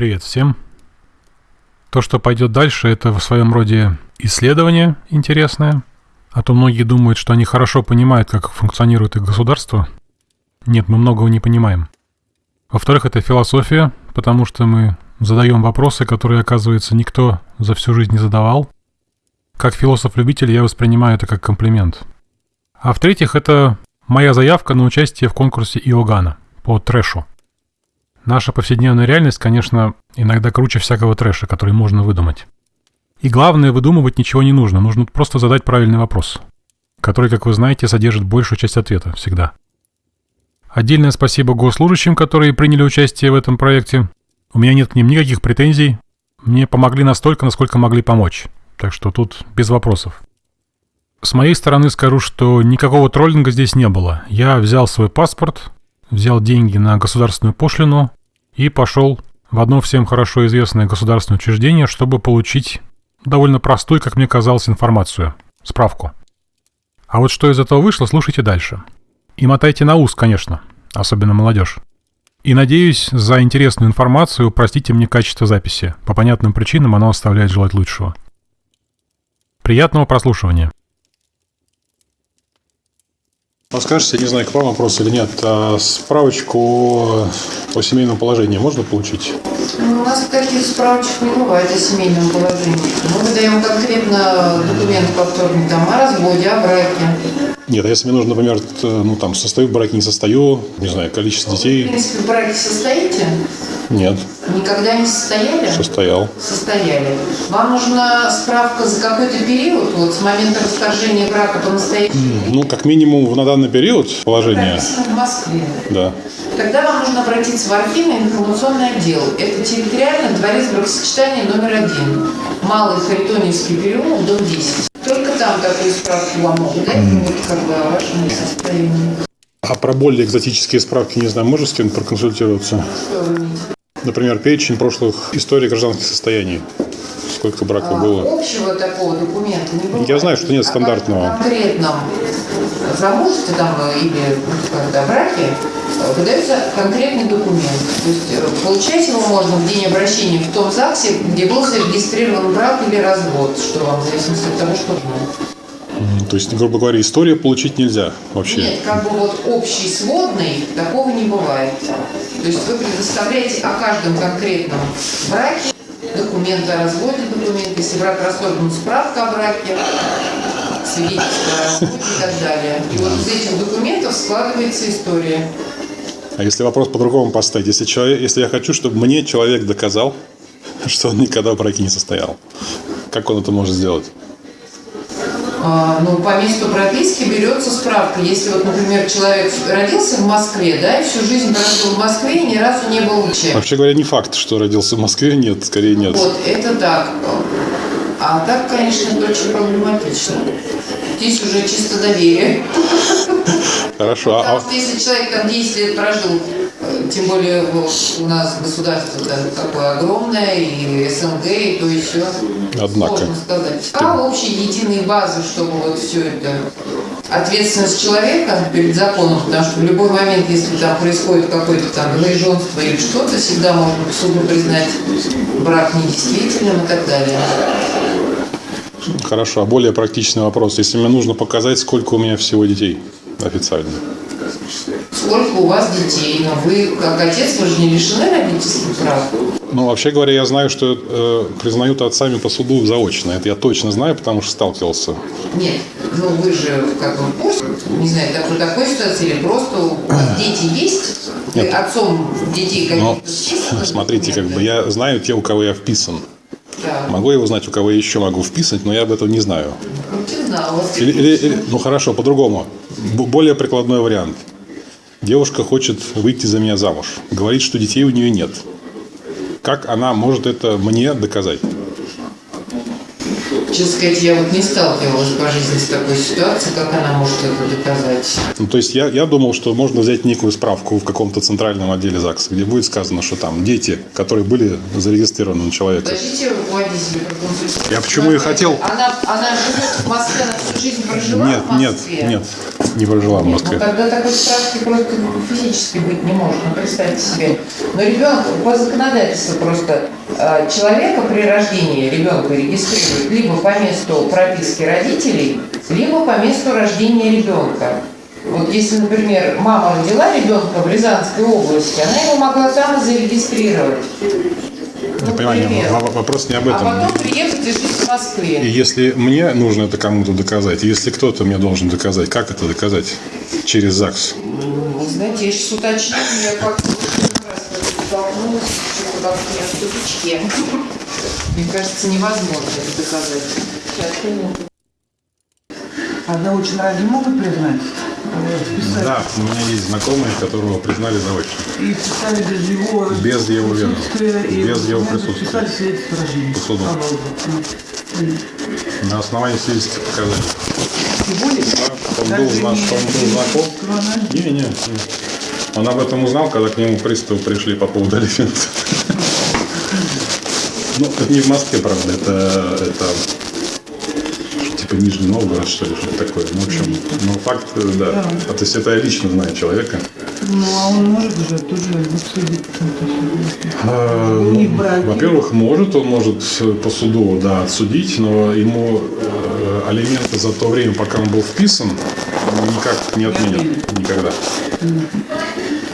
Привет всем. То, что пойдет дальше, это в своем роде исследование интересное. А то многие думают, что они хорошо понимают, как функционирует их государство. Нет, мы многого не понимаем. Во-вторых, это философия, потому что мы задаем вопросы, которые, оказывается, никто за всю жизнь не задавал. Как философ-любитель я воспринимаю это как комплимент. А в-третьих, это моя заявка на участие в конкурсе Иоганна по трэшу. Наша повседневная реальность, конечно, иногда круче всякого трэша, который можно выдумать. И главное, выдумывать ничего не нужно, нужно просто задать правильный вопрос, который, как вы знаете, содержит большую часть ответа всегда. Отдельное спасибо госслужащим, которые приняли участие в этом проекте. У меня нет к ним никаких претензий. Мне помогли настолько, насколько могли помочь. Так что тут без вопросов. С моей стороны скажу, что никакого троллинга здесь не было. Я взял свой паспорт, взял деньги на государственную пошлину и пошел в одно всем хорошо известное государственное учреждение, чтобы получить довольно простую, как мне казалось, информацию, справку. А вот что из этого вышло, слушайте дальше. И мотайте на ус, конечно, особенно молодежь. И надеюсь, за интересную информацию простите мне качество записи. По понятным причинам оно оставляет желать лучшего. Приятного прослушивания. Подскажете, не знаю, к вам вопрос или нет, а справочку о семейном положении можно получить? Ну, у нас таких справочек не бывает о семейном положении. Мы выдаем конкретно документ повторный там, о разводе, о браке. Нет, а если мне нужно, например, ну там, состою в браке, не состою, не знаю, количество В детей, принципе, в браке состоите? нет, Никогда не состояли? состоял. Состояли. Вам нужна справка за какой-то период, вот с момента расторжения брака по настоящему? Ну, как минимум, на данный период положение, в Москве. да. Тогда вам нужно обратиться в архивный информационный отдел. Это территориально дворец бракосочетания номер один. Малый Харитоневский переулок, дом 10. Только там такую справку вам могут дать, вот как бы о вашем состоянии. А про более экзотические справки, не знаю, можешь с кем проконсультироваться? Например, перечень прошлых историй гражданских состояний. Сколько браков А, было? Общего такого документа не бывает. Я знаю, что нет А стандартного. по конкретном замужестве там э, или ну, когда браке выдается конкретный документ. То есть э, получать его можно в день обращения в том ЗАГСе, где был зарегистрирован брак или развод, что вам в зависимости от того, что нужно. То есть, грубо говоря, историю получить нельзя вообще. Нет, как бы вот общий сводный такого не бывает. То есть вы предоставляете о каждом конкретном браке документы о разводе, документы, если брак расторгнут, справка о браке, свидетельство о разводе и так далее. И вот из этих документов складывается история. А если вопрос по-другому поставить? Если, человек, если я хочу, чтобы мне человек доказал, что он никогда в браке не состоял, как он это может сделать? А, ну, по месту прописки берется справка. Если вот, например, человек родился в Москве, да, и всю жизнь прожил в Москве и ни разу не был в Че. Вообще говоря, не факт, что родился в Москве, нет, скорее нет. Вот, это так. А так, конечно, это очень проблематично. Здесь уже чисто доверие. Хорошо, а- Потому что если человек там 10 лет прожил, тем более у нас государство да, такое огромное, и СНГ, и то еще. Однако. Сложно сказать. А общие единые базы, чтобы вот все это ответственность человека перед законом, потому что в любой момент, если там происходит какое-то там двоеженство или что-то, всегда можно суду признать брак недействительным и так далее. а хорошо, а более практичный вопрос. Если мне нужно показать, сколько у меня всего детей официально. Сколько у вас детей? Но вы, как отец, вы же не лишены родительских прав. Ну, вообще говоря, я знаю, что э, признают отцами по суду заочно. Это я точно знаю, потому что сталкивался. Нет, ну вы же как бы не знаю, такой, такой ситуации или просто у вас дети есть? Вы Нет. отцом детей каких-то списаны смотрите, как бы я знаю те, у кого я вписан. Да. Могу я узнать, у кого я еще могу вписать, но я об этом не знаю. Ну, вас Или, или- или- ну хорошо, по-другому. Более прикладной вариант. Девушка хочет выйти за меня замуж. Говорит, что детей у нее нет. Как она может это мне доказать? Честно сказать, я вот не сталкивалась по жизни с такой ситуацией, как она может это доказать. Ну, то есть я, я думал, что можно взять некую справку в каком-то центральном отделе ЗАГСа, где будет сказано, что там дети, которые были зарегистрированы на человека. Подождите проконсультировать. Я почему и хотел. Она, она живет в Москве, она всю жизнь прожила Нет, в нет, Москве? нет. Не прожила в Ну, Москве. тогда такой справки просто физически быть не может, ну, представьте себе. Но ребенок по законодательству просто э, человека при рождении ребенка регистрируют либо по месту прописки родителей, либо по месту рождения ребенка. Вот если, например, мама родила ребенка в Рязанской области, она его могла там зарегистрировать. Я понимаю, в- в- вопрос не об А этом. потом приехать и жить в И Москве. если мне нужно это кому-то доказать, и если кто-то мне должен доказать, как это доказать? Через ЗАГС. Вы знаете, я сейчас уточню, я как-то столкнулась, в тупичке. Мне кажется, невозможно это доказать. Сейчас, минуту. А заочно разве могут признать? Да, у меня есть знакомые, которого признали заочно. И вписали без его, Без его присутствия, и Без его присутствия. Вписали свидетельство о рождении. По суду. На основании свидетельских показаний. Да, он был, он был знаком. Не, не, не. Он об этом узнал, когда к нему приставы пришли по поводу алиментов. Ну, это не в Москве, правда, это, это типа Нижний Новгород, что ли, что-то такое. Ну, в общем, ну, факт, э, да. А, то есть это я лично знаю человека. Ну, а он может же тоже судить. А, ну. Во-первых, может, он может э, по суду, да, отсудить, но ему э, алименты за то время, пока он был вписан, никак не отменят. Никогда.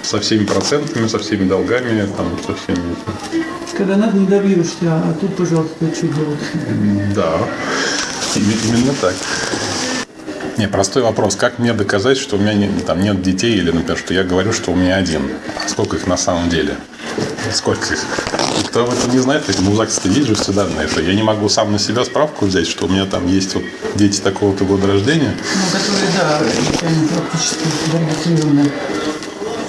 Со всеми процентами, со всеми долгами, там, со всеми... Когда надо, не добьешься, а тут, пожалуйста, что делать? Да, именно так. Не, простой вопрос. Как мне доказать, что у меня не- там нет детей, или, например, что я говорю, что у меня один? А сколько их на самом деле? Сколько их? Никто об этом не знает, ну, в ЗАГСе есть же все данные. Что я не могу сам на себя справку взять, что у меня там есть вот дети такого-то года рождения. Ну, которые, да, практически зарегистрированы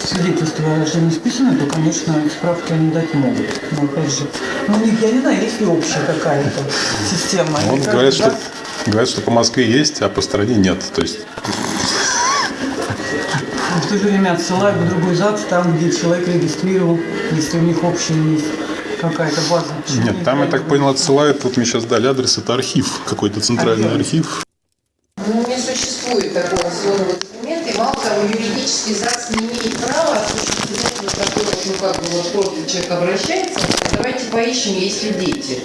свидетельство о рождении списано, то, конечно, справки они дать могут. Но, опять же, ну, у них, я не знаю, есть ли общая какая-то система. Вот Или каждый говорят, что, ЗАГС говорят, что по Москве есть, а по стране нет. То есть в то же время отсылают в другой ЗАГС, там, где человек регистрировал, если у них общая есть какая-то база. Почему нет, не там, я так понял, отсылают, вот мне сейчас дали адрес, это архив, какой-то центральный архив. Ну, не существует такого сложного документа, того, юридический ЗАГС не имеет права осуществлять вот такой ну, как бы, вот просто человек обращается, давайте поищем, есть ли дети.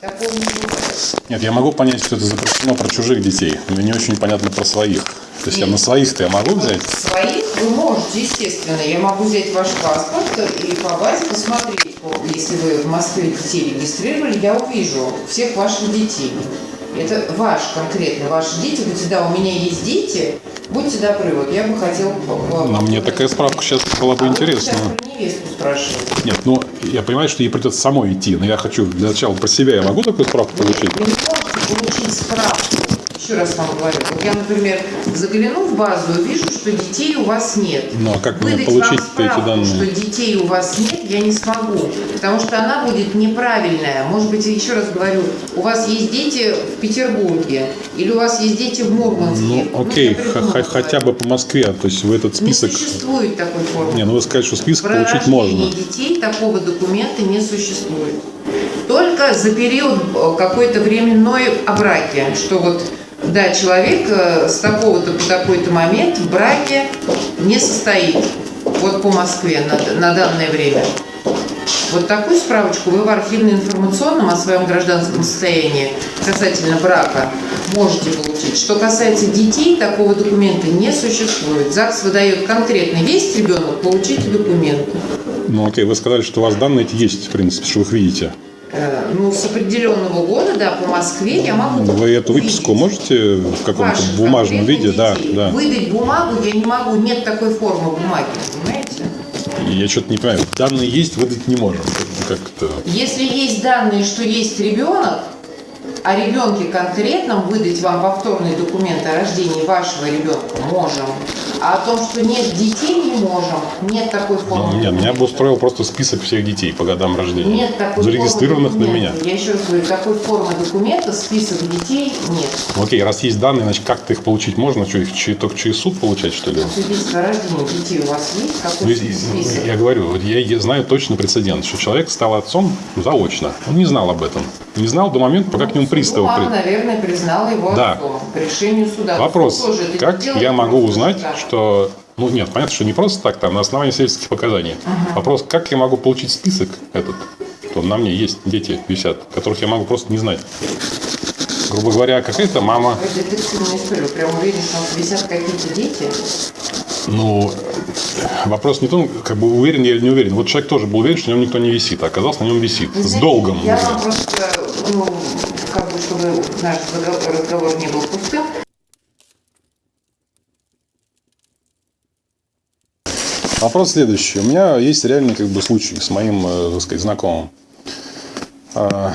Такого не бывает. Нет, я могу понять, что это запрещено про чужих детей, но не очень понятно про своих. То есть я на своих-то я могу взять? Своих вы можете, естественно. Я могу взять ваш паспорт и по базе посмотреть. Если вы в Москве детей регистрировали, я увижу всех ваших детей. Это ваш конкретно, ваши дети. Говорите, да, у меня есть дети, будьте добры, вот я бы хотел... Но мне такая справка сейчас была бы а интересна. Нет, ну я понимаю, что ей придется самой идти, но я хочу для начала про себя. Я могу такую справку получить? Вы не можете получить справку. Еще раз вам говорю. Вот я, например, загляну в базу и вижу, что детей у вас нет. Ну, а как мне Выдать получить вам эти справку, данные? что детей у вас нет, я не смогу. Потому что она будет неправильная. Может быть, еще раз говорю, у вас есть дети в Петербурге. Или у вас есть дети в Мурманске. Ну, окей, х- х- хотя бы по Москве, то есть в этот Не список... существует такой формы. Не, ну вы скажете, что список Про получить можно. детей такого документа не существует. Только за период э, какой-то временной о браке, что вот да, человек э, с такого-то по такой-то момент в браке не состоит. Вот по Москве на, на данное время. Вот такую справочку вы в архивно-информационном о своем гражданском состоянии касательно брака можете получить. Что касается детей, такого документа не существует. ЗАГС выдает конкретно, есть ребенок, получите документы. Ну окей, вы сказали, что у вас данные есть, в принципе, что вы их видите. Э, Ну, с определенного года, да, по Москве я могу Вы эту выписку увидеть. можете в каком-то бумажном виде? Да, да. Выдать бумагу я не могу, нет такой формы бумаги, понимаете? Я что-то не понимаю. Данные есть, выдать не можем. Как-то... Если есть данные, что есть ребенок, о ребенке конкретном выдать вам повторный документ о рождении вашего ребенка можем. А о том, что нет детей, не можем. Нет такой формы. Нет, меня бы устроил просто список всех детей по годам рождения. Нет такой Зарегистрированных формы на меня. Я еще раз говорю, такой формы документа, список детей нет. Ну, Окей, раз есть данные, значит, как-то их получить можно? Что, их че- только через суд получать, что ли? Свидетельство о рождении детей у вас есть? Ну, Какой и- список? я говорю, вот я, я знаю точно прецедент, что человек стал отцом заочно. Он не знал об этом. Не знал до момента, пока к нему приставы Мама, при- наверное, признала его Да. отцом по решению суда. Вопрос, тоже как я могу узнать, так. Что... Ну, нет, понятно, что не просто так, там, на основании свидетельских показаний. Вопрос, как я могу получить список этот, что на мне есть дети висят, которых я могу просто не знать. Грубо говоря, какая-то мама, Вы детективную историю. Прям уверен, что висят какие-то дети. ну, вопрос не в том, как бы уверен я или не уверен. Вот человек тоже был уверен, что на нем никто не висит, а оказалось, на нем висит. Вы С знаете, долгом. Я вам просто, ну, как бы, чтобы наш разговор не был пустым, Вопрос следующий. У меня есть реальный как бы, случай с моим, э, так сказать, знакомым. А,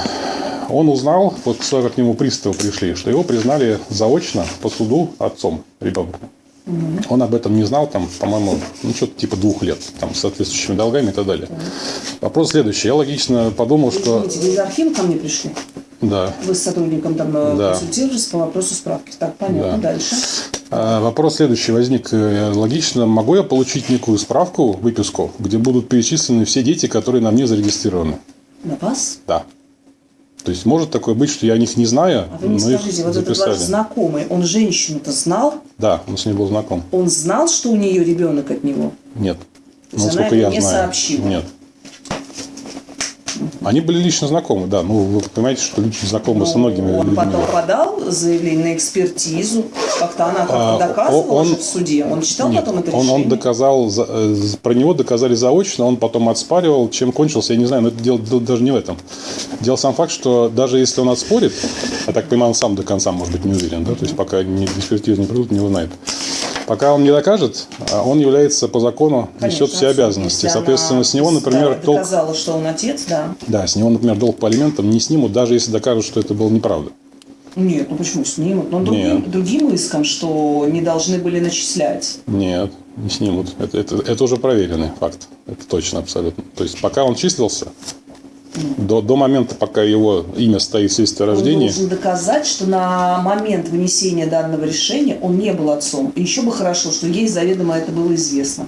Он узнал, вот когда к нему приставы пришли, что его признали заочно по суду отцом ребенка. Он об этом не знал, там, по-моему, ну, что-то типа двух лет, там, с соответствующими долгами и так далее. Вопрос следующий. Я логично подумал, что... Извините, из архива ко мне пришли? Да. Вы с сотрудником там э, Да. консультировались по вопросу справки. Так, понятно. Да. Дальше. А, Вопрос следующий возник. Э, Логично, могу я получить некую справку, выписку, где будут перечислены все дети, которые на мне зарегистрированы? На вас? Да. То есть может такое быть, что я о них не знаю, А вы мне скажите, вот этот записали. ваш знакомый, он женщину-то знал? Да, он с ней был знаком. Он знал, что у нее ребенок от него? Нет. То есть Ну, она сколько это я не знаю. сообщила? Нет. Они были лично знакомы, да. Ну, вы понимаете, что лично знакомы со многими Ну, он людьми. потом подал заявление на экспертизу. Как-то она как-то А, доказывала он- в суде. Он читал Нет, потом это он, решение? он доказал, за- э, про него доказали заочно, он потом отспаривал, чем кончился, я не знаю, но это дело, дело даже не в этом. Дело сам факт, что даже если он отспорит, я так понимаю, он сам до конца, может быть, не уверен, да, то есть пока не, экспертизу не придут, не узнает. Пока он не докажет, а он является по закону, Конечно, несет все обязанности. Если Соответственно, она, с него, например, да, долг, доказала, что он отец, да. да, с него, например, долг по алиментам не снимут, даже если докажут, что это было неправда. Нет, ну почему снимут? Но другим, Нет. другим иском, что не должны были начислять. Нет, не снимут. Это, это, это уже проверенный факт. Это точно абсолютно. То есть пока он числился, до, до момента, пока его имя стоит в свидетельстве о Он рождении, должен доказать, что на момент вынесения данного решения он не был отцом. И еще бы хорошо, что ей заведомо это было известно.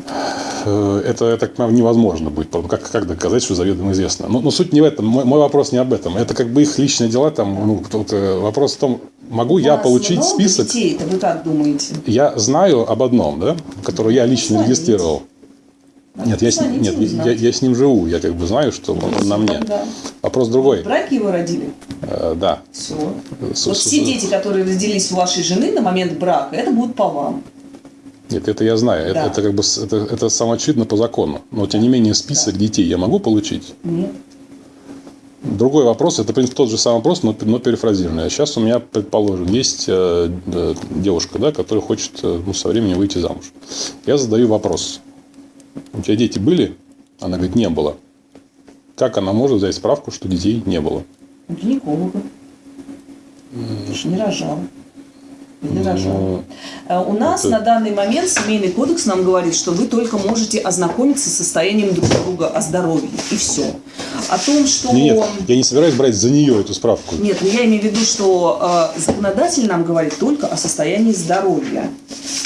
э, это, я так понимаю, невозможно будет. Как, как доказать, что заведомо известно? Но, но суть не в этом. Мой, мой вопрос не об этом. Это как бы их личные дела. Там, ну, тут, э, вопрос в том, могу я У получить список. детей-то, вы как думаете? Я знаю об одном, да, который я лично Позвоните. регистрировал. Нет, я с, ним- Позвоните, нет я, я с ним живу. Я как бы знаю, что он, он на мне. Да. Вопрос другой. В браке его родили? Э, да. Все. С- Вот с- все дети, которые родились у вашей жены на момент брака, это будут по вам. Нет, это я знаю. Это, Да. это как бы это, это самоочевидно по закону. Но тем не менее список детей я могу получить. Нет. Другой вопрос, это в принципе тот же самый вопрос, но, но перефразированный. А сейчас у меня, предположим, есть э, э, девушка, да, которая хочет э, ну, со временем выйти замуж. Я задаю вопрос. У тебя дети были? Она говорит, не было. Как она может взять справку, что детей не было? У гинеколога. Ты же не рожала. Не рожала. Ну, А У нас это- на данный момент семейный кодекс нам говорит, что вы только можете ознакомиться с состоянием друг друга о здоровье. И все. О том, что... не- нет, я не собираюсь брать за нее эту справку. Нет, ну я имею в виду, что э, законодатель нам говорит только о состоянии здоровья.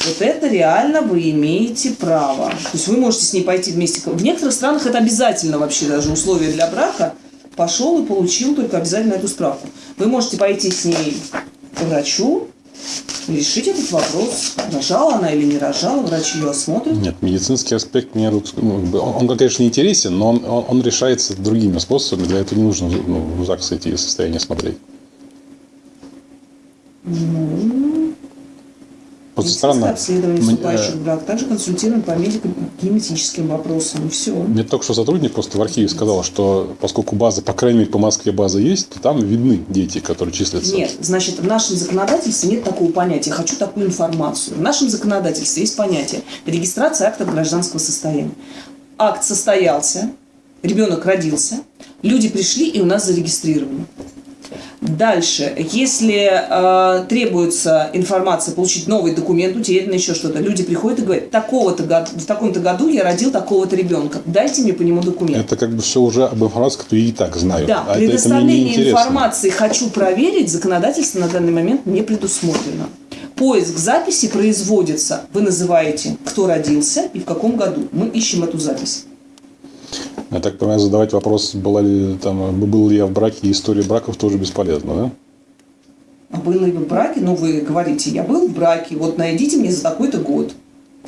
Вот это реально вы имеете право. То есть вы можете с ней пойти вместе. В некоторых странах это обязательно вообще даже условие для брака. Пошел и получил только обязательно эту справку. Вы можете пойти с ней к врачу решить этот вопрос. Рожала она или не рожала, врач ее осмотрит. Нет, медицинский аспект мне ну, он, он, конечно, интересен, но он, он, он решается другими способами. Для этого не нужно ну, в ЗАГС идти и состояние смотреть. Просто странно. обследование Мне, вступающих э, в брак. Также консультируем по медико-генетическим вопросам. И все. Мне только что сотрудник просто в архиве сказал, что поскольку база, по крайней мере, по Москве база есть, то там видны дети, которые числятся. Нет, значит, в нашем законодательстве нет такого понятия «хочу такую информацию». В нашем законодательстве есть понятие регистрация акта гражданского состояния. Акт состоялся, ребенок родился, люди пришли и у нас зарегистрированы. Дальше, если э, требуется информация, получить новый документ, утерянный еще что-то, люди приходят и говорят, такого-то году, в таком-то году я родил такого-то ребенка, дайте мне по нему документ. Это как бы все уже об информации, которую я и так знаю. Да, а это, это предоставление интересно. информации «хочу проверить» законодательство на данный момент не предусмотрено. Поиск записи производится. Вы называете, кто родился и в каком году. Мы ищем эту запись. Я так понимаю, задавать вопрос, была ли, там, был ли я в браке, история браков тоже бесполезно, да? А был ли вы в браке? Ну, вы говорите, я был в браке, вот найдите мне за такой-то год.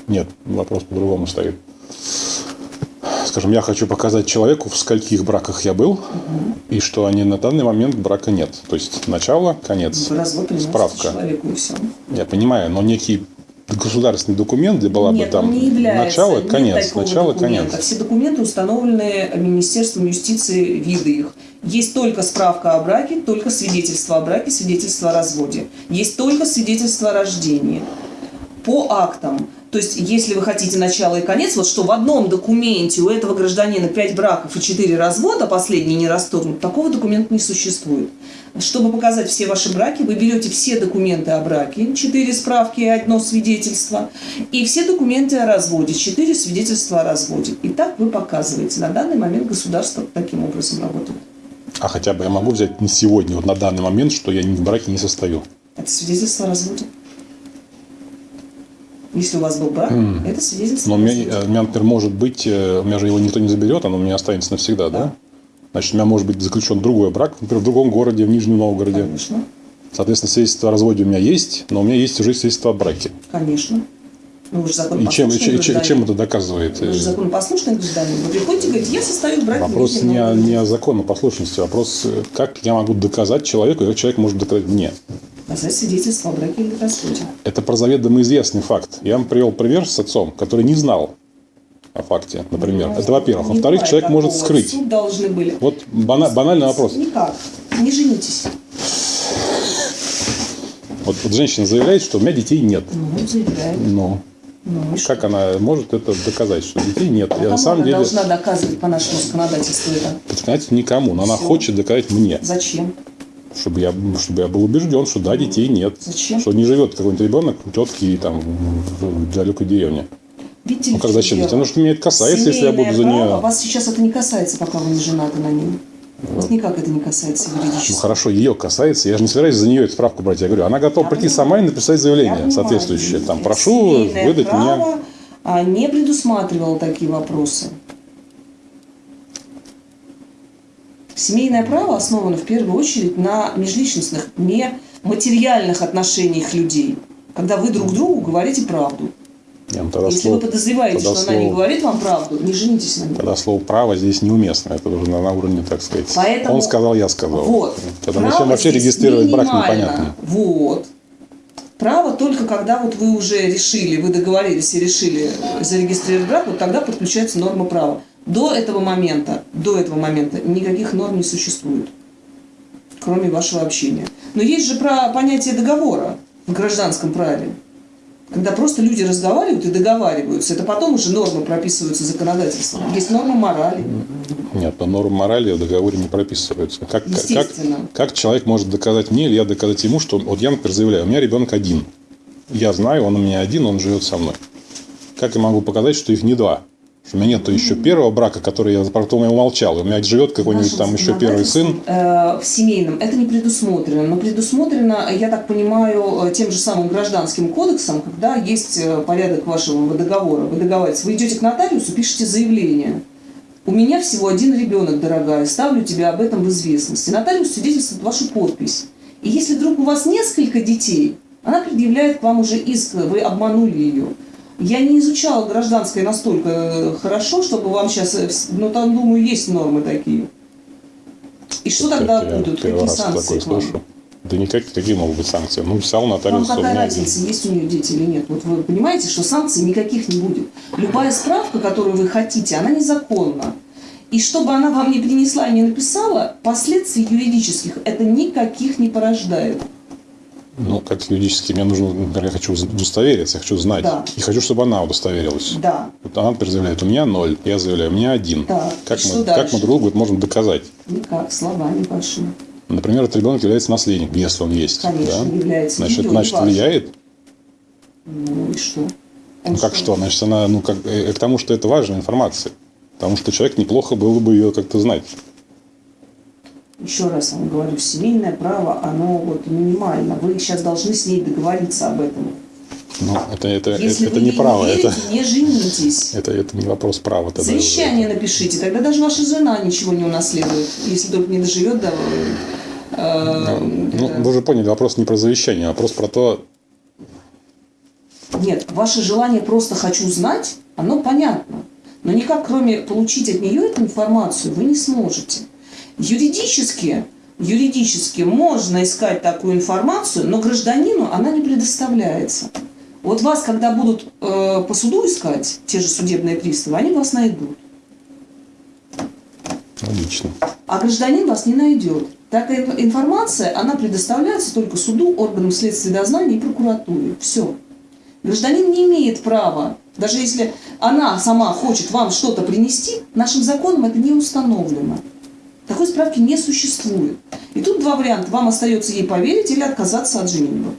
Нет, вопрос по-другому стоит. Скажем, я хочу показать человеку, в скольких браках я был, и что они на данный момент брака нет. То есть начало, конец, Вы развод справка. человеку и все. Я понимаю, но некий государственный документ, где была Нет, бы там не является. начало, Нет конец, начало, документа. конец. Все документы установлены Министерством юстиции, виды их. Есть только справка о браке, только свидетельство о браке, свидетельство о разводе. Есть только свидетельство о рождении. По актам. То есть, если вы хотите начало и конец, вот что в одном документе у этого гражданина 5 браков и 4 развода, последний не расторгнут, такого документа не существует. Чтобы показать все ваши браки, вы берете все документы о браке, 4 справки и одно свидетельство, и все документы о разводе, 4 свидетельства о разводе. И так вы показываете. На данный момент государство таким образом работает. А хотя бы я могу взять на сегодня, вот на данный момент, что я в браке не состою. Это свидетельство о разводе. Если у вас был брак, это свидетельство Но у меня, э, у меня, например, может быть, э, у меня же его никто не заберет, оно у меня останется навсегда, да? Да. Значит, у меня может быть заключен другой брак, например, в другом городе, в Нижнем Новгороде. Конечно, Соответственно, свидетельство о разводе у меня есть, но у меня есть уже свидетельство о браке. конечно. Ну, вы же И чем, законопослушный и чем- и чем- чем это доказывает? Вы же законопослушный гражданин. Вы приходите и говорите, я состою в браке. Вопрос не о, не о законопослушности, вопрос, э, как я могу доказать человеку, и как человек может доказать мне. Показать свидетельство о браке или разводе. Это про заведомо известный факт. Я вам привел пример с отцом, который не знал о факте, например. Это во-первых. Ну, Во-вторых, человек может скрыть. Суд должны были. Вот бана- банальный вопрос. Никак. Не женитесь. Вот, вот женщина заявляет, что у меня детей нет. Ну, заявляет. Ну, Ну, и что? как она может это доказать, что детей нет? Я Кому на самом она деле, должна доказывать по нашему законодательству это? понимаете, никому, но она Всё. хочет доказать мне, Зачем? Чтобы я, чтобы я был убежден, что да, детей нет. Зачем? Что не живет какой-нибудь ребенок у тетки там в далекой деревне. Видите Ну как зачем? дело? Потому что меня это касается, если я буду за Семейное право нее. Вас сейчас это не касается, пока вы не женаты на ней. Вас никак это не касается Ну юридически. хорошо, ее касается. Я же не собираюсь за нее эту справку брать. Я говорю, она готова Я прийти понимаю. сама и написать Я заявление понимаю, соответствующее. Там прошу семейное выдать мне. а, не предусматривало такие вопросы. Семейное право основано в первую очередь на межличностных, не материальных отношениях людей, когда вы друг другу говорите правду. Не, ну тогда Если слово, вы подозреваете, что она не слово- говорит вам правду, не женитесь на ней. тогда слово право здесь неуместно. Это уже на, на уровне, так сказать. Поэтому- Он сказал, я сказал. Вот. Тогда зачем вообще регистрировать брак непонятно. Вот. Право только когда вот вы уже решили, вы договорились и решили зарегистрировать брак, вот тогда подключается норма права. До этого момента, до этого момента никаких норм не существует, кроме вашего общения. Но есть же про понятие договора в гражданском праве. Когда просто люди разговаривают и договариваются, это потом уже нормы прописываются законодательством. Есть нормы морали. Нет, но норм морали в договоре не прописываются. Как, как, как человек может доказать мне или я доказать ему, что вот я, например, заявляю, у меня ребенок один. Я знаю, он у меня один, он живет со мной. Как я могу показать, что их не два? У меня нет еще первого брака, который я потом я умолчал. У меня живет какой-нибудь там еще первый сын. э, в семейном это не предусмотрено, но предусмотрено, я так понимаю, э, тем же самым гражданским кодексом, когда есть э, порядок вашего договора. Вы договариваетесь, вы идете к нотариусу, пишете заявление. У меня всего один ребенок, дорогая, ставлю тебя об этом в известность. И нотариус свидетельствует вашу подпись. И если вдруг у вас несколько детей, она предъявляет к вам уже иск, вы обманули ее. Я не изучала гражданское настолько э, хорошо, чтобы вам сейчас, но там, думаю, есть нормы такие. И что тогда Я будут? Какие санкции к вам? слышу. Да никакие, какие могут быть санкции? Ну, писал Вам нотариус, у какая разница, есть у нее дети или нет? Вот вы понимаете, что санкций никаких не будет. Любая справка, которую вы хотите, она незаконна. И чтобы она вам не принесла и не написала, последствий юридических это никаких не порождает. Ну, как юридически, мне нужно, например, я хочу удостовериться, я хочу знать. Да. И хочу, чтобы она удостоверилась. Да, Вот она, например, заявляет, у меня ноль, я заявляю, у меня один. Так, Как, мы, дальше? как мы друг другу это можем доказать? никак, словами вашими. Например, этот ребенок является наследником, если он есть. Конечно, да? является. Значит, значит, влияет. Ну и что? Ну Он как что? Значит, она, ну как, э, к тому, что это важная информация. Потому что человек неплохо было бы ее как-то знать. Еще раз вам говорю, семейное право, оно вот минимально. Вы сейчас должны с ней договориться об этом. Ну, это, это, Если это вы не право, не это, верите, не женитесь. это, это не вопрос права. тогда. Завещание напишите, тогда даже ваша жена ничего не унаследует, если только не доживет до... э, Ну, это- вы же поняли, вопрос не про завещание, а вопрос про то, Нет, ваше желание просто хочу знать, оно понятно. Но никак, кроме получить от нее эту информацию, вы не сможете. Юридически, юридически можно искать такую информацию, но гражданину она не предоставляется. Вот вас, когда будут э, по суду искать, те же судебные приставы, они вас найдут. логично. А гражданин вас не найдет. Такая инф- информация, она предоставляется только суду, органам следствия дознания и прокуратуре. Все. Гражданин не имеет права, даже если она сама хочет вам что-то принести, нашим законом это не установлено. Такой справки не существует. И тут два варианта. Вам остается ей поверить или отказаться от женитьбы.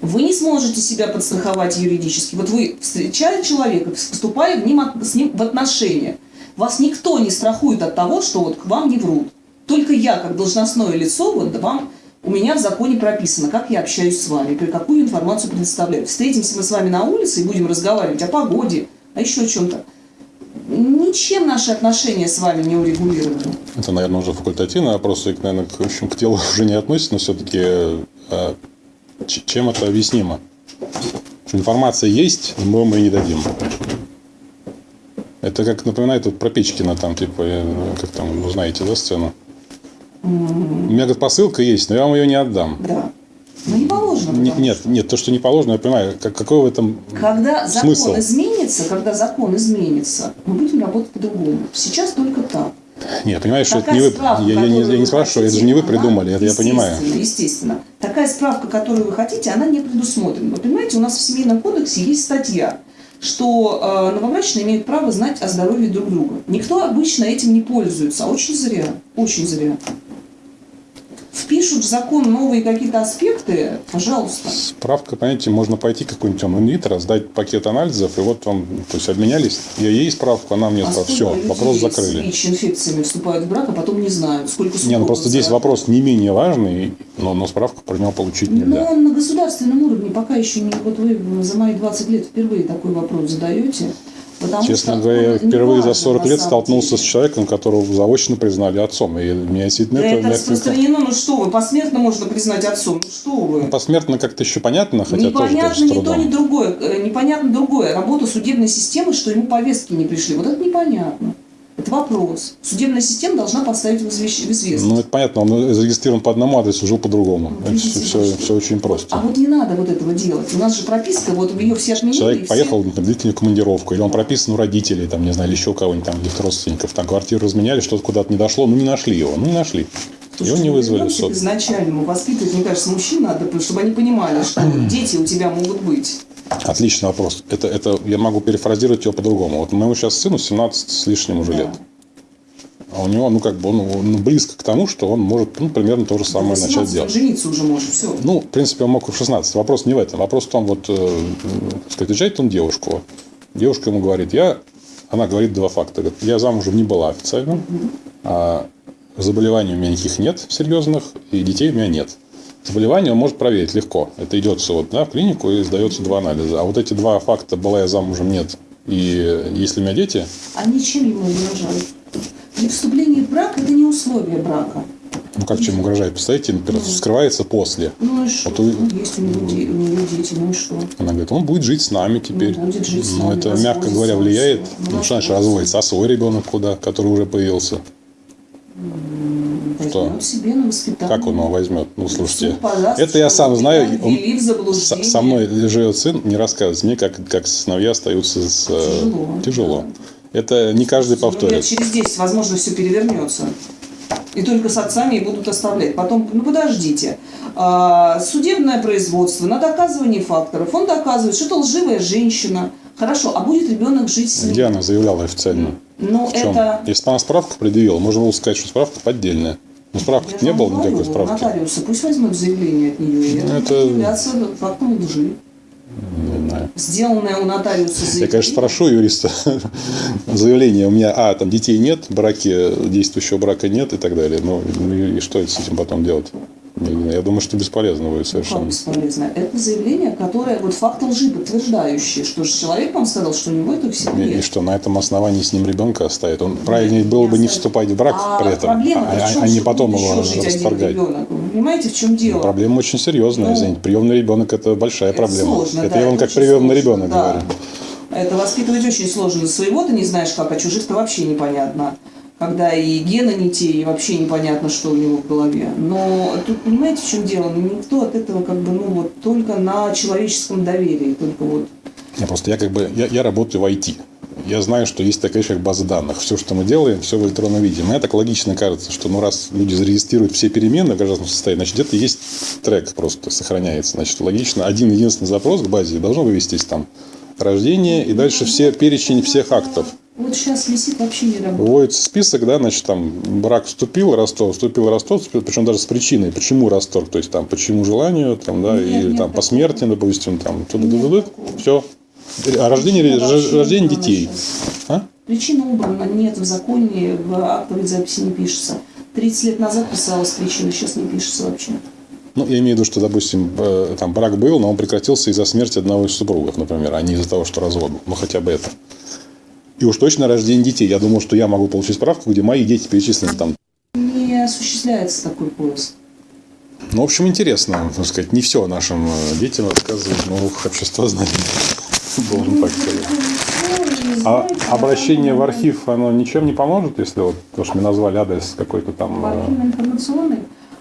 Вы не сможете себя подстраховать юридически. Вот вы, встречая человека, вступая в ним с ним в отношения, вас никто не страхует от того, что вот к вам не врут. Только я, как должностное лицо, вот вам, у меня в законе прописано, как я общаюсь с вами, какую информацию предоставляю. Встретимся мы с вами на улице и будем разговаривать о погоде, о еще чем-то. Ничем наши отношения с вами не урегулированы. Это, наверное, уже факультативный вопрос, и, наверное, к, в общем, к делу уже не относится, но все-таки чем это объяснимо? Что информация есть, но мы ее не дадим. Это как напоминает вот про Печкина, там, типа, как там, вы знаете, да, сцену? У меня, говорит, посылка есть, но я вам ее не отдам. Да. Ну не положено. Не- Нет, нет, то, что не положено, я понимаю, как, какой в этом Когда закон смысл? изменится, когда закон изменится, мы будем работать по-другому. Сейчас только так. Нет, понимаешь, что это не вы. справка, Я, я не, которую я не спрашиваю, это же не вы придумали, это я понимаю. Естественно, естественно. Такая справка, которую вы хотите, она не предусмотрена. Вы понимаете, у нас в Семейном кодексе есть статья, что э, новобрачные имеют право знать о здоровье друг друга. Никто обычно этим не пользуется, а очень зря, очень зря. Впишут в закон новые какие-то аспекты, пожалуйста. Справка, понимаете, можно пойти какой-нибудь там инвитро, сдать пакет анализов, и вот вам, то есть обменялись, я ей справку, она мне А справку. Все, вопрос с закрыли. ВИЧ-инфекциями вступают в брак, а потом не знают, сколько Не, ну просто здесь вопрос не менее важный, но, но справку про него получить Но нельзя. он на государственном уровне пока еще не... Вот вы за мои 20 лет впервые такой вопрос задаете. Потому Честно что говоря, я он не впервые за важен 40 на лет столкнулся деле. с человеком, которого заочно признали отцом. И меня действительно Да это, это распространено, ну что вы, посмертно можно признать отцом, ну что вы. посмертно как-то еще понятно, хотя Непонятно тоже с ни то, ни другое. Э, Непонятно другое. Работа судебной системы, что ему повестки не пришли. Вот это непонятно. Это вопрос. Судебная система должна поставить в известность. Ну, это понятно, он зарегистрирован по одному адресу, жил по-другому. Это все, что- все очень просто. А вот не надо вот этого делать. У нас же прописка, вот ее все отменили. Человек все- поехал на длительную командировку, или он прописан у родителей, там, не знаю, или еще у кого-нибудь там, каких-то родственников, там, квартиру разменяли, что-то куда-то не дошло, ну, не нашли его, ну, не нашли. Его не ну, вызвали в суд. к изначальному. Воспитывать, мне кажется, мужчин надо, чтобы они понимали, что дети у тебя могут быть. Отличный вопрос. Это, это я могу перефразировать его по-другому. Вот моему сейчас сыну 17 с лишним уже Да. лет. А у него, ну, как бы, он ну, близко к тому, что он может, ну, примерно то же самое 18 начать он делать. жениться уже может, все. Ну, в принципе, он мог и в 16. Вопрос не в этом. Вопрос в том, вот, э, сказать, встречает он девушку. Девушка ему говорит, я... Она говорит два факта. Говорит, я замужем не была официально, а заболеваний у меня никаких нет серьезных, и детей у меня нет. Заболевание он может проверить легко. Это идется вот, да, в клинику и сдается два анализа. А вот эти два факта, была я замужем, нет, и если у меня дети, А ничем ему не угрожают. Для вступления в брак это не условие брака. ну как чем угрожает, представляете, например, вскрывается после. Ну и что? Вот Ну, есть у него, у дети, ну и что? Она говорит, он будет жить с нами теперь. Ну, будет жить с Ну, нами, это, мягко говоря, влияет. Ну, что значит разводится? А свой ребенок куда, который уже появился? Что? Себе на. Как он его возьмет? Ну, слушайте, это я сам знаю. Он- со, мной живет сын, не рассказывает мне, как, как сыновья остаются с... э, Тяжело, Тяжело. Это не каждый Ну, повторит. через 10, возможно, все перевернется. И только с отцами и будут оставлять. Потом, ну подождите, А, судебное производство на доказывание факторов. Он доказывает, что это лживая женщина. Хорошо, а будет ребенок жить с ним? Где она заявляла официально? Ну, В чем? это... Если бы она справку предъявила, можно было сказать, что справка поддельная. Ну, справки не было говорю, никакой справки. Нотариусы, пусть возьмут заявление от нее Ну, это- являться фактом лжи. Не знаю. Сделанное у нотариуса заявление. Я, конечно, спрошу юриста заявление. У меня, а, там детей нет, браки, действующего брака нет и так далее. Ну, и, и что с этим потом делать? Знаю. Я думаю, что бесполезно будет Как совершенно. бесполезно? Это заявление, которое, вот факт лжи подтверждающий, что же человек вам сказал, что у него этого всего И, и что на этом основании с ним ребенка оставит. Он правильнее было бы не вступать в брак а при этом, проблема а, а- а не потом его расторгать. ребенок? Вы понимаете, в чем дело? Проблема очень серьезная, Ну, извините. Приемный ребенок это большая Это проблема. сложно, это да, я вам это как приемный сложно, ребенок да. говорю. Это воспитывать очень сложно. Своего ты не знаешь как, а чужих-то вообще непонятно. Когда и гены не те, и вообще непонятно, что у него в голове. Но тут понимаете, в чем дело? Ну, Никто от этого как бы, ну вот, только на человеческом доверии, только вот. Я просто я как бы я, я работаю в IT. Я знаю, что есть такая вещь, как база данных. Все, что мы делаем, все в электронном виде. Мне так логично кажется, что ну, раз люди зарегистрируют все переменные в гражданском состоянии, значит, где-то есть трек просто сохраняется. Значит, логично, один единственный запрос к базе должен вывестись там рождение и дальше все перечень всех актов. Вот сейчас висит вообще не работает. Выводится список, да, значит, там брак вступил, расторг, вступил, вступил, причем даже с причиной, почему расторг, то есть там почему желанию, там, да, Нет, или нет там по смерти, допустим, там, Нет все. А рождение, рождение детей. А? Причина убрана, нет в законе, в актовой записи не пишется. 30 лет назад писалась причина, сейчас не пишется вообще. Ну, я имею в виду, что, допустим, э, там брак был, но он прекратился из-за смерти одного из супругов, например, а не из-за того, что развод был. Ну, хотя бы это. И уж точно рождение детей. Я думал, что я могу получить справку, где мои дети перечислены там. Не осуществляется такой поиск. Ну, в общем, интересно, так сказать, не все нашим э, детям рассказывать на уроках обществознания. Должен так сказать. А обращение в архив, оно ничем не поможет, если вот, то, что мне назвали адрес какой-то там... Э, архивно-информационный.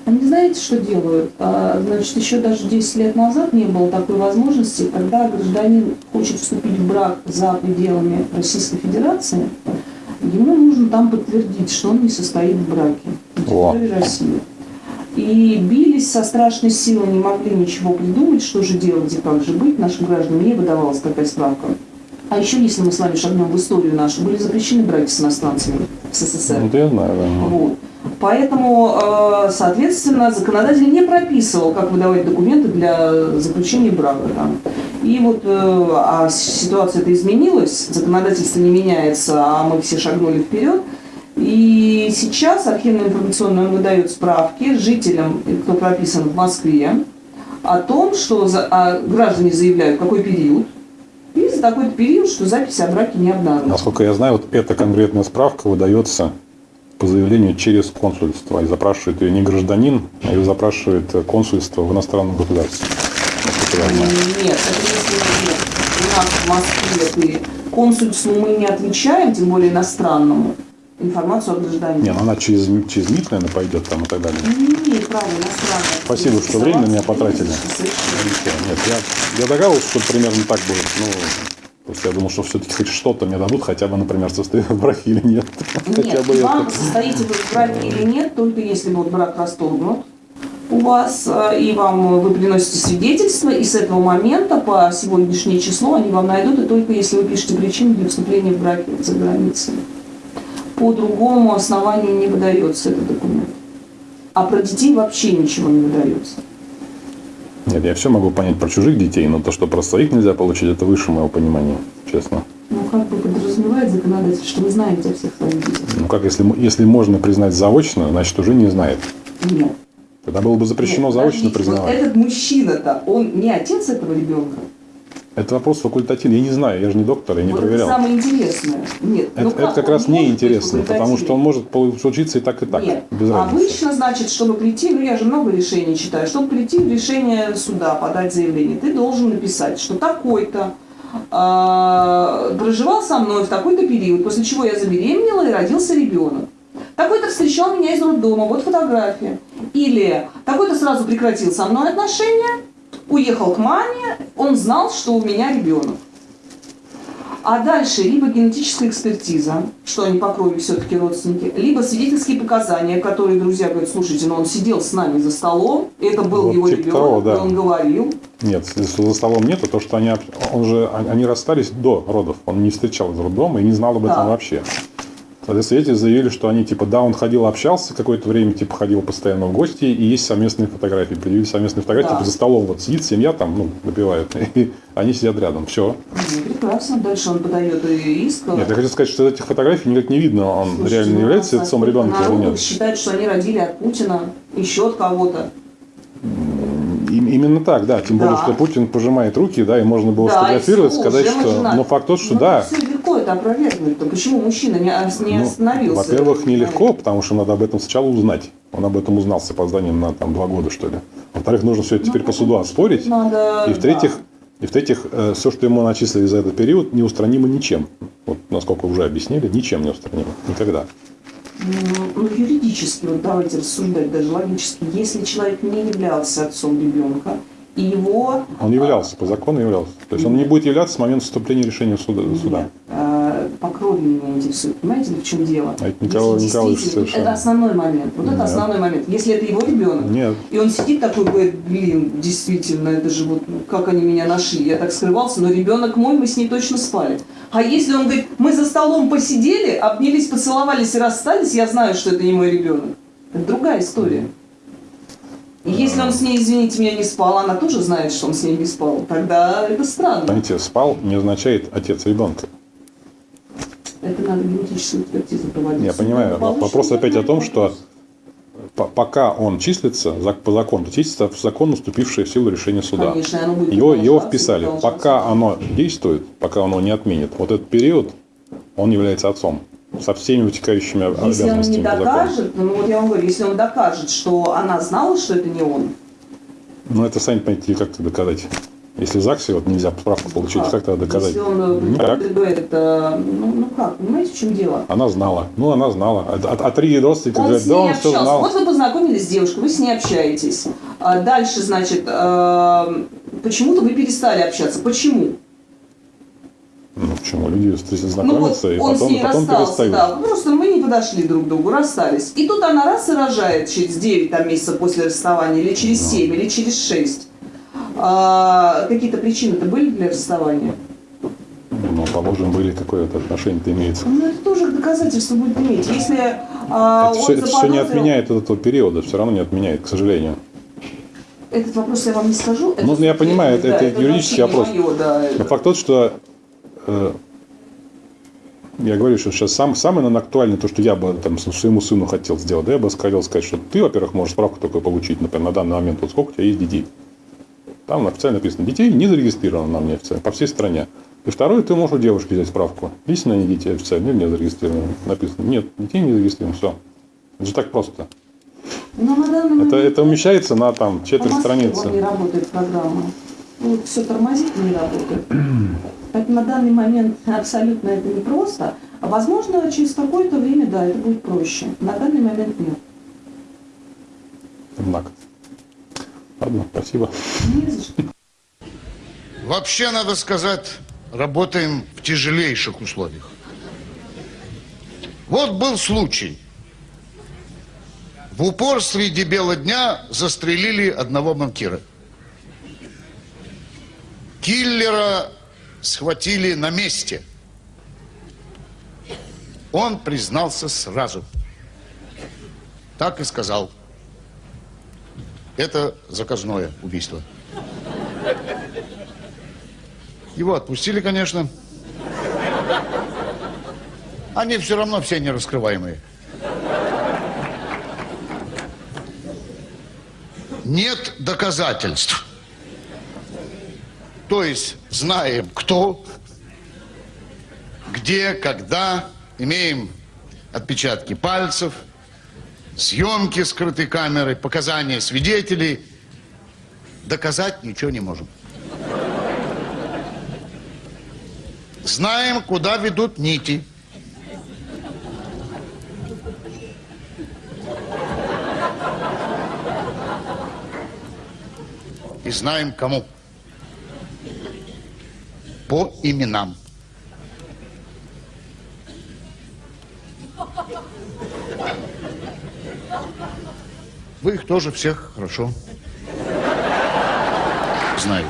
Они знаете, что делают? А, Значит, еще даже 10 лет назад не было такой возможности, когда гражданин хочет вступить в брак за пределами Российской Федерации, ему нужно там подтвердить, что он не состоит в браке на О. территории России. И бились со страшной силой, не могли ничего придумать, что же делать и как же быть. Нашим гражданам не выдавалась такая справка. А еще, если мы с вами шагнем в историю нашу, были запрещены браки с иностранцами в СССР. Ну, это я знаю, да. Вот. Поэтому, э, соответственно, законодатель не прописывал, как выдавать документы для заключения брака. Там. И вот э, а ситуация это изменилась, законодательство не меняется, а мы все шагнули вперед. И сейчас архивно-информационный он выдает справки жителям, кто прописан в Москве, о том, что за- а граждане заявляют, какой период, такой период, что записи о браке не обнаружены. Насколько я знаю, вот эта конкретная справка выдается по заявлению через консульство. И запрашивает ее не гражданин, а ее запрашивает консульство в иностранном государстве. Нет, у нас в Москве консульству мы не отвечаем, тем более иностранному, информацию о гражданине. Не, ну она через, через МИД, наверное, пойдет там и так далее. Не имеет права иностранного. Спасибо, что время на меня потратили. Нет, я, я догадывался, что примерно так будет. Ну, просто я думал, что все-таки хоть что-то мне дадут, хотя бы, например, состоит в браке или нет. хотя Нет, бы вам это. состоите вы в браке или нет, только если вот брак расторгнут у вас, э, и вам э, вы приносите свидетельство, и с этого момента по сегодняшнее число они вам найдут, и только если вы пишете причину для вступления в браке за границей. По другому основанию не выдается этот документ. А про детей вообще ничего не выдается. Нет, я все могу понять про чужих детей, но то, что про своих нельзя получить, это выше моего понимания, честно. Ну, как бы подразумевает законодатель, что вы знаете о всех своих детях. Ну как, если, если можно признать заочно, значит уже не знает. Нет. Тогда было бы запрещено Нет, заочно подождите, вот признавать. этот мужчина-то, он не отец этого ребенка. Это вопрос факультативный. Я не знаю, я же не доктор, я не вот проверял. это самое интересное. Нет, Это, ну это как раз не интересно, потому что он может случиться и так, и так, Нет, без разницы. обычно, значит, чтобы прийти, ну я же много решений читаю, чтобы прийти в решение суда, подать заявление, ты должен написать, что такой-то а, проживал со мной в такой-то период, после чего я забеременела и родился ребенок. Такой-то встречал меня из роддома, вот фотография. Или такой-то сразу прекратил со мной отношения, уехал к маме, он знал, что у меня ребенок. А дальше либо генетическая экспертиза, что они по крови все-таки родственники, либо свидетельские показания, которые друзья говорят, слушайте, ну он сидел с нами за столом, это был Вот его типа ребенок, того, да. он говорил. Нет, за столом нету, то что они, он же, они расстались до родов. Он не встречал из роддома и не знал об этом Да. вообще. Тогда свидетели заявили, что они, типа, да, он ходил, общался какое-то время, типа, ходил постоянно в гости, и есть совместные фотографии. Предъявили совместные фотографии, Да. типа, за столом вот сидит семья там, ну, выпивает, и они сидят рядом. Все. Прекрасно. Дальше он подает иск. Нет, я хочу сказать, что из этих фотографий никак не видно, он Слушайте, реально ну, является нас отцом ребенка или нет. считают, что они родили от Путина, еще от кого-то. Им- Именно так, да. Тем более, Да. что Путин пожимает руки, да, и можно было Да, сфотографировать, и всё, сказать, что... начинают. Ну, факт тот, что Ну, да. Это опровергнуть. То почему мужчина не, Ну, остановился? Во-первых, нелегко, потому что надо об этом сначала узнать. Он об этом узнал с опозданием на там, два года, что ли. Во-вторых, нужно все это теперь по суду оспорить. Надо, И в-третьих, да. и в-третьих, все, что ему начислили за этот период, неустранимо ничем. Вот насколько уже объяснили, ничем не устранимо. Никогда. Ну, ну, юридически, вот давайте рассуждать даже логически. Если человек не являлся отцом ребенка, и его... Он являлся, по закону являлся. То есть он не будет являться с момента вступления решения суда. суда. Нет, э, по крови меня интересует. Понимаете, в чем дело? А это Николай Николаевич совершенно- Это основной момент. Вот это Нет. основной момент. Если это его ребенок, Нет. и он сидит такой, говорит, блин, действительно, это же вот, ну, как они меня нашли. Я так скрывался, но ребенок мой, мы с ней точно спали. А если он говорит, мы за столом посидели, обнялись, поцеловались и расстались, я знаю, что это не мой ребенок. Это другая история. И если он с ней, извините меня, не спал, она тоже знает, что он с ней не спал, тогда это странно. Понимаете, спал не означает отец ребенка. Это надо генетическую экспертизу проводить. Я понимаю. Вопрос опять о том, что по- пока он числится за- по закону, то числится в законно вступившее в силу решение суда. Конечно, оно будет Его, его вписали. Пока оно действует, пока оно не отменит, вот этот период, он является отцом. Со всеми вытекающими об- Если он не обязанностями докажет, ну вот я вам говорю, если он докажет, что она знала, что это не он, Ну, это сами понимаете, как это доказать. Если в ЗАГСе вот нельзя справку получить, как тогда доказать? Если он Никак. говорит, э, ну, ну как, понимаете, в чем дело? Она знала. Ну, она знала. А, а- а три родственника Он говорят, с да, ней он все общался. знал. Вот вы познакомились с девушкой, вы с ней общаетесь. А дальше, значит, э, почему-то вы перестали общаться. Почему? Ну, почему? Люди встретятся, Ну вот знакомятся, и он с потом, ней потом расстался, перестают. да. Просто мы не подошли друг к другу, расстались. И тут она раз и рожает через 9 там, месяцев после расставания, или через Ну. 7, или через 6. А, какие-то причины-то были для расставания? Ну, положим, были какое-то отношение-то имеется. Ну, это тоже доказательство будет иметь. Если а, это все, это все не заподозрил- отменяет этого периода, все равно не отменяет, к сожалению. Этот вопрос я вам не скажу. Ну, я понимаю, это- да, это юридический вопрос. моё, да, Но это- факт тот, что э, я говорю, что сейчас сам, самое наверное, актуальное, то, что я бы там, своему сыну хотел сделать, да, я бы хотел сказать, что ты, во-первых, можешь справку только получить, например, на данный момент, вот сколько у тебя есть детей. Там официально написано, детей не зарегистрировано на мне официально, по всей стране. И второе, ты можешь у девушки взять справку. Есть они дети официально или не зарегистрированы? Написано, нет, детей не зарегистрировано, все. Это же так просто. Но на данный Это, это умещается на там четверть Москве страницы. не работает программа. Вот все тормозит, не работает. Поэтому на данный момент абсолютно это непросто. А возможно, через какое-то время, да, это будет проще. На данный момент нет. Однако. Ладно, спасибо. Вообще, надо сказать, работаем в тяжелейших условиях. Вот был случай. В упор среди бела дня застрелили одного банкира. Киллера схватили на месте. Он признался сразу. Так и сказал. Это заказное убийство. Его отпустили, конечно. Они все равно все не раскрываемые. Нет доказательств. То есть знаем, кто, где, когда, имеем отпечатки пальцев, съемки скрытой камерой, показания свидетелей. Доказать ничего не можем. Знаем, куда ведут нити. И знаем, кому. По именам. Вы их тоже всех хорошо знаете.